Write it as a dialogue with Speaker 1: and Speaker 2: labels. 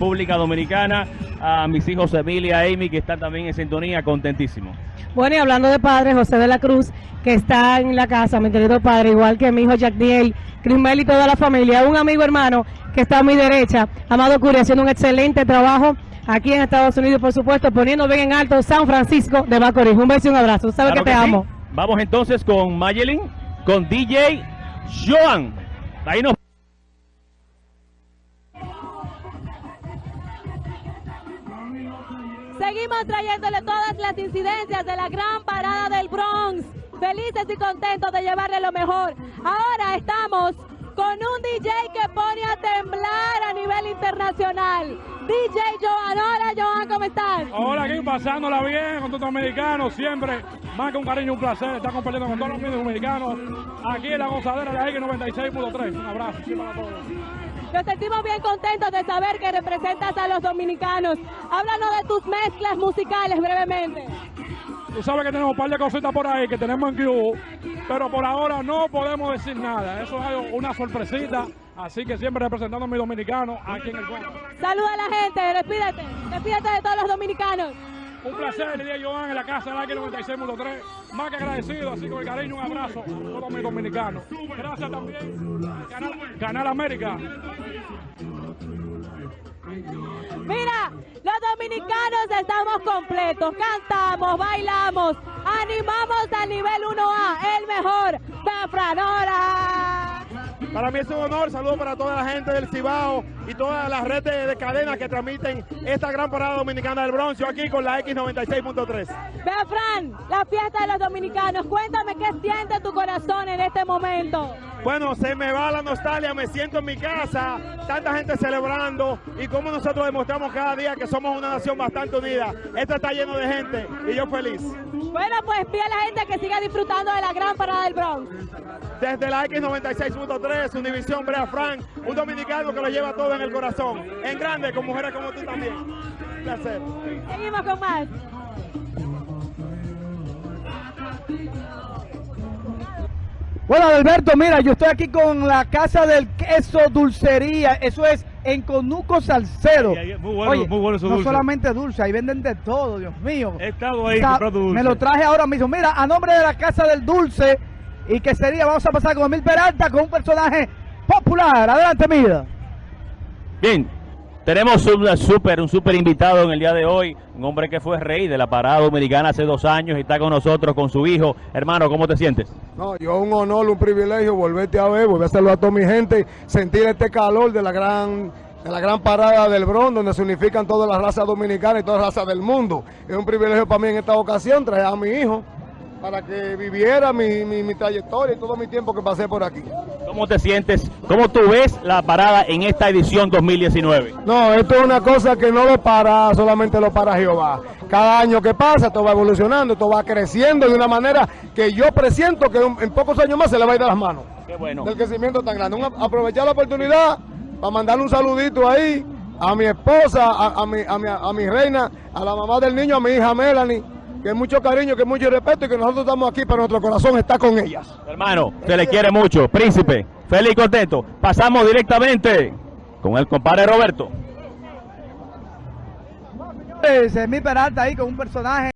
Speaker 1: República Dominicana, a mis hijos Emilia y Amy, que están también en sintonía, contentísimo.
Speaker 2: Bueno, y hablando de padre, José de la Cruz, que está en la casa, mi querido padre, igual que mi hijo Jacdiel, Crismel y toda la familia, un amigo hermano que está a mi derecha, Amado Curi, haciendo un excelente trabajo aquí en Estados Unidos, por supuesto, poniendo bien en alto San Francisco de Macorís. Un beso y un abrazo, sabes
Speaker 1: Claro
Speaker 2: que te
Speaker 1: sí.
Speaker 2: amo.
Speaker 1: Vamos entonces con Mayelin, con DJ Joan. Ahí nos
Speaker 3: Seguimos trayéndole todas las incidencias de la gran parada del Bronx. Felices y contentos de llevarle lo mejor. Ahora estamos con un DJ que pone a temblar a nivel internacional. DJ Joan. Hola Joan, ¿cómo estás?
Speaker 4: Ahora aquí pasándola bien con todos los siempre más que un cariño, un placer estar compartiendo con todos los medios dominicanos aquí en la gozadera de X96.3. Un abrazo.
Speaker 3: Nos sentimos bien contentos de saber que representas a los dominicanos. Háblanos de tus mezclas musicales brevemente.
Speaker 4: Tú sabes que tenemos un par de cositas por ahí que tenemos en Q, pero por ahora no podemos decir nada. Eso es una sorpresita, así que siempre representando a mis dominicanos aquí en el pueblo.
Speaker 3: Saluda a la gente, despídete. Despídete de todos los dominicanos.
Speaker 4: Un placer, el día Joan en la casa de X96.3. Más que agradecido, así con el cariño, un abrazo a todos mis dominicanos. Gracias también, Canal, Canal América.
Speaker 3: Dominicanos estamos completos, cantamos, bailamos, animamos al nivel 1A, el mejor, Franora.
Speaker 5: Para mí es un honor, saludo para toda la gente del Cibao y todas las redes de cadenas que transmiten esta gran parada dominicana del Bronx. Yo aquí con la X96.3.
Speaker 3: Vea, Fran, la fiesta de los dominicanos, cuéntame qué siente tu corazón en este momento.
Speaker 5: Bueno, se me va la nostalgia, me siento en mi casa, tanta gente celebrando y como nosotros demostramos cada día que somos una nación bastante unida. Esto está lleno de gente y yo feliz.
Speaker 3: Bueno, pues pide a la gente que siga disfrutando de la gran parada del Bronx.
Speaker 5: Desde la X96.3, Univisión Brea Frank, un dominicano que lo lleva todo en el corazón, en grande, con mujeres como tú también. Un placer.
Speaker 3: Seguimos con más.
Speaker 6: Bueno, Alberto, mira, yo estoy aquí con la Casa del Queso Dulcería. Eso es en Conuco Salcedo.
Speaker 7: Muy bueno,
Speaker 6: Oye,
Speaker 7: muy bueno su
Speaker 6: no
Speaker 7: dulce.
Speaker 6: solamente dulce, ahí venden de todo, Dios mío.
Speaker 7: He estado ahí
Speaker 6: O sea,
Speaker 7: comprando dulce.
Speaker 6: Me lo traje ahora mismo. Mira, a nombre de la Casa del Dulce y que sería, vamos a pasar con Emil Peralta, con un personaje popular. Adelante, mira.
Speaker 1: Bien, tenemos un super, un super invitado en el día de hoy, un hombre que fue rey de la parada dominicana hace dos años y está con nosotros, con su hijo. Hermano, ¿cómo te sientes?
Speaker 8: No, yo un honor, un privilegio volverte a ver, volver a saludar a toda mi gente, sentir este calor de la gran de la gran parada del Bronx, donde se unifican todas las razas dominicanas y todas las razas del mundo. Es un privilegio para mí en esta ocasión traer a mi hijo para que viviera mi, mi, mi trayectoria y todo mi tiempo que pasé por aquí.
Speaker 1: ¿Cómo te sientes? ¿Cómo tú ves la parada en esta edición 2019?
Speaker 8: No, esto es una cosa que no lo para, solamente lo para Jehová. Cada año que pasa, esto va evolucionando, esto va creciendo de una manera que yo presiento que en pocos años más se le va a ir de las manos.
Speaker 1: Qué bueno.
Speaker 8: del crecimiento tan grande. Aprovechar la oportunidad para mandarle un saludito ahí a mi esposa, a, a mi, a, mi, a mi reina, a la mamá del niño, a mi hija Melanie, que mucho cariño, que mucho respeto y que nosotros estamos aquí, pero nuestro corazón está con ellas.
Speaker 1: Hermano, se le quiere mucho. Príncipe, feliz y contento. Pasamos directamente con el compadre Roberto.
Speaker 6: Es Emil Peralta ahí con un personaje.